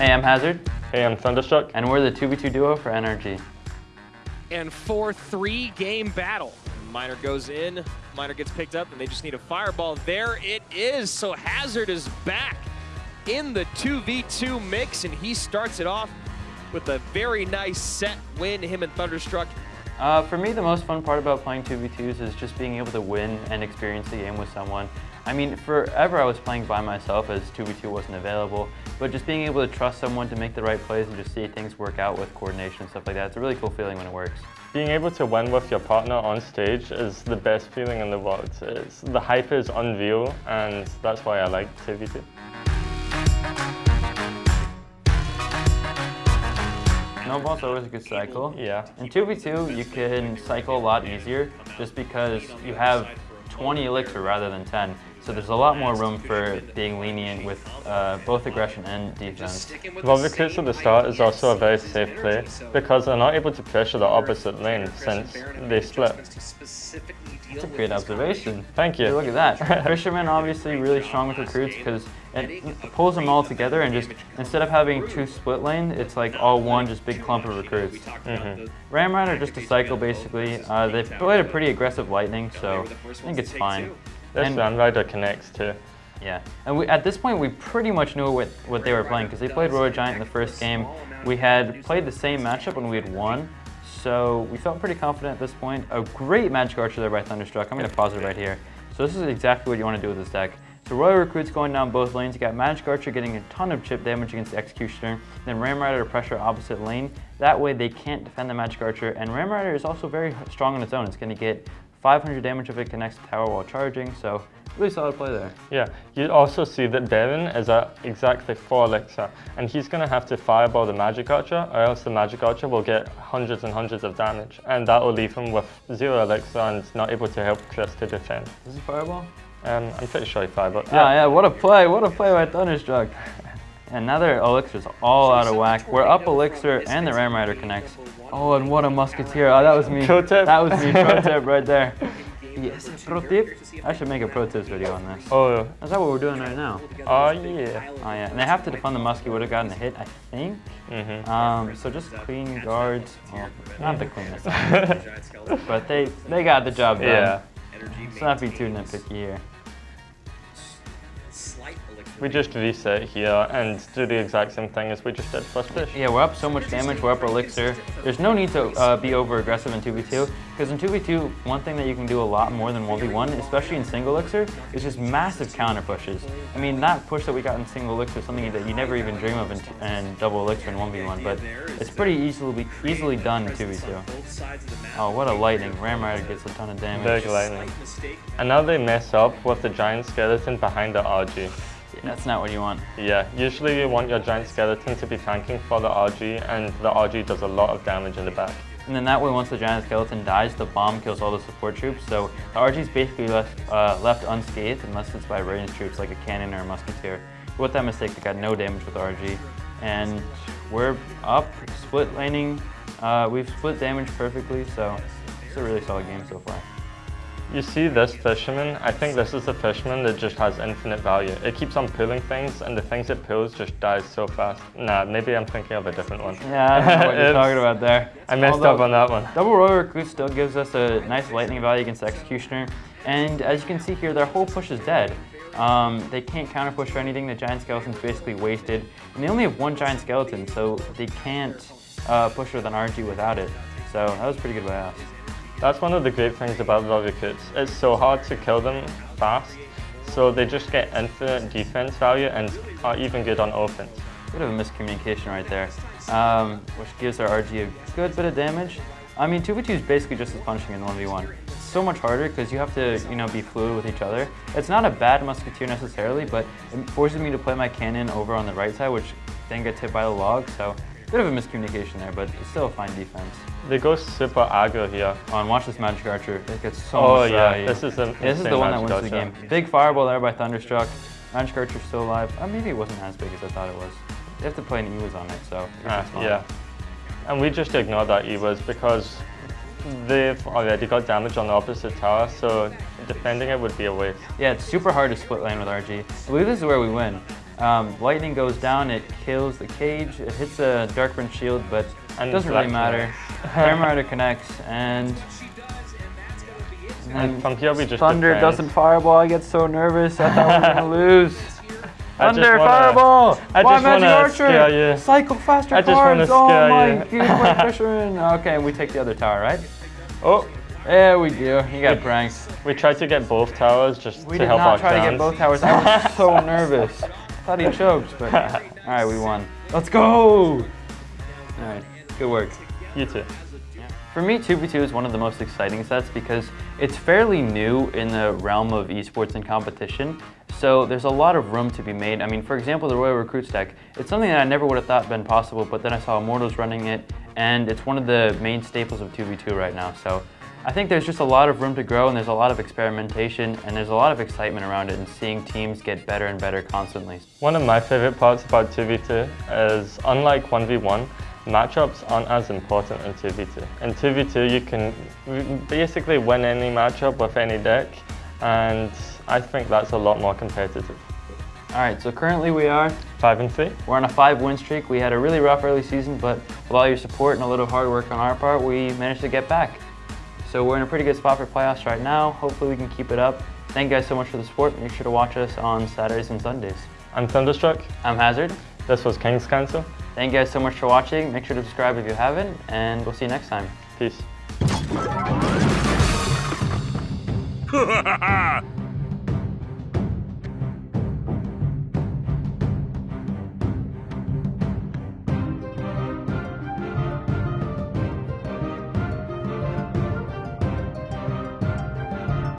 Hey, I'm Hazard. Hey, I'm Thunderstruck. And we're the 2v2 duo for NRG. And for three game battle. Miner goes in, Miner gets picked up, and they just need a fireball. There it is. So Hazard is back in the 2v2 mix, and he starts it off with a very nice set win, him and Thunderstruck. Uh, for me, the most fun part about playing 2v2s is just being able to win and experience the game with someone. I mean, forever I was playing by myself as 2v2 wasn't available, but just being able to trust someone to make the right plays and just see things work out with coordination and stuff like that, it's a really cool feeling when it works. Being able to win with your partner on stage is the best feeling in the world. It's, the hype is unreal, and that's why I like 2v2. Snowball's always a good cycle. Yeah. In 2v2, you can cycle a lot easier just because you have 20 elixir rather than 10. So there's a lot more room for being lenient with uh, both aggression and defense. Well, recruits at the start is also a very safe play because they're not able to pressure the opposite lane since they split. That's a great observation. Thank you. Look at that. Fisherman obviously really strong with recruits because it pulls them all together and just instead of having two split lane, it's like all one just big clump of recruits. Mm -hmm. Ram Rider just a cycle basically. Uh, they've played a pretty aggressive lightning, so I think it's fine. This and, Ram Rider connects too. Yeah, and we, at this point we pretty much knew what, what they were playing because they played Royal Giant in the first game. We had played the same matchup when we had won, so we felt pretty confident at this point. A great Magic Archer there by Thunderstruck. I'm going to pause it right here. So this is exactly what you want to do with this deck. So Royal Recruit's going down both lanes. You got Magic Archer getting a ton of chip damage against the Executioner. Then Ram Rider to pressure opposite lane. That way they can't defend the Magic Archer. And Ram Rider is also very strong on its own. It's going to get 500 damage if it connects to tower while charging. So really solid play there. Yeah, you also see that Baron is at exactly 4 elixir, and he's going to have to fireball the Magic Archer, or else the Magic Archer will get hundreds and hundreds of damage, and that will leave him with 0 elixir and not able to help Chris to defend. Is he fireball? Um, I'm pretty sure he fireball. Yeah. yeah, yeah, what a play, what a play by Thunderstruck. And now their elixir's all out of whack. We're up elixir and the Ram Rider connects. Oh, and what a musketeer. Oh, that was me. Pro tip. That was me, pro tip right there. Yes, pro tip. I should make a pro tips video on this. Oh. Is that what we're doing right now? Oh, yeah. Oh, yeah. And they have to defend the muskie would have gotten a hit, I think. Mm -hmm. Um, so just clean guards. Well, not the cleanest. but they, they got the job done. Yeah. Let's not be too nitpicky here we just reset here and do the exact same thing as we just did first push. Yeah, we're up so much damage, we're up elixir. There's no need to uh, be over aggressive in 2v2, because in 2v2, one thing that you can do a lot more than 1v1, especially in single elixir, is just massive counter pushes. I mean, that push that we got in single elixir is something that you never even dream of in, in double elixir in 1v1, but it's pretty easily easily done in 2v2. Oh, what a lightning. Ram Rider gets a ton of damage. Big lightning. And now they mess up with the giant skeleton behind the RG. That's not what you want. Yeah, usually you want your giant skeleton to be tanking for the RG, and the RG does a lot of damage in the back. And then that way, once the giant skeleton dies, the bomb kills all the support troops. So the RG is basically left, uh, left unscathed unless it's by ranged troops like a cannon or a musketeer. With that mistake, they got no damage with RG. And we're up, split laning. Uh, we've split damage perfectly, so it's a really solid game so far. You see this fisherman? I think this is a fisherman that just has infinite value. It keeps on pulling things, and the things it pulls just dies so fast. Nah, maybe I'm thinking of a different one. Yeah, I don't know what you're talking about there. I messed Although, up on that one. Double Royal Recruit still gives us a nice lightning value against the Executioner, and as you can see here, their whole push is dead. Um, they can't counter push or anything. The Giant Skeleton's basically wasted, and they only have one Giant Skeleton, so they can't uh, push with an RG without it. So that was pretty good by us. That's one of the great things about Kids. It's so hard to kill them fast, so they just get infinite defense value and are even good on offense. Bit of a miscommunication right there, um, which gives our RG a good bit of damage. I mean, 2v2 is basically just as punishing in 1v1. It's so much harder because you have to, you know, be fluid with each other. It's not a bad musketeer necessarily, but it forces me to play my cannon over on the right side, which then gets hit by the log, so Bit of a miscommunication there, but it's still a fine defense. They go super aggro here. Oh, and watch this Magic Archer. It gets so oh, much yeah, this is, the, this is the one that wins the game. Big fireball there by Thunderstruck. Magic Archer's still alive. Uh, maybe it wasn't as big as I thought it was. They have to play an E-Wiz on it, so uh, Yeah. And we just ignore that E-Wiz because they've already got damage on the opposite tower, so defending it would be a waste. Yeah, it's super hard to split lane with RG. I believe this is where we win. Um, lightning goes down, it kills the cage, it hits a Darkburn shield, but And it doesn't really matter. Ram Rider connects, and, And we just Thunder doesn't fireball. I get so nervous. I thought we were gonna lose. I just Thunder wanna- fireball. I Why just Magic Archer? Cycle faster I just cards. oh my you. White Fisherman. Okay, we take the other tower, right? Oh, There we go. You got pranked. we tried to get both towers just We to did help not our try to get both towers. I was so nervous. Thought he choked, but all right, we won. Let's go. All right, good work. You too. For me, 2v2 is one of the most exciting sets because it's fairly new in the realm of esports and competition. So there's a lot of room to be made. I mean, for example, the Royal Recruits deck, it's something that I never would have thought been possible, but then I saw Immortals running it, and it's one of the main staples of 2v2 right now. So I think there's just a lot of room to grow, and there's a lot of experimentation, and there's a lot of excitement around it, and seeing teams get better and better constantly. One of my favorite parts about 2v2 is unlike 1v1, matchups aren't as important in 2v2. In 2v2 you can basically win any matchup with any deck and I think that's a lot more competitive. All right, so currently we are 5 and 3? We're on a five win streak. We had a really rough early season, but with all your support and a little hard work on our part, we managed to get back. So we're in a pretty good spot for playoffs right now. Hopefully we can keep it up. Thank you guys so much for the support. Make sure to watch us on Saturdays and Sundays. I'm Thunderstruck. I'm Hazard. This was King's Council. Thank you guys so much for watching. Make sure to subscribe if you haven't, and we'll see you next time. Peace.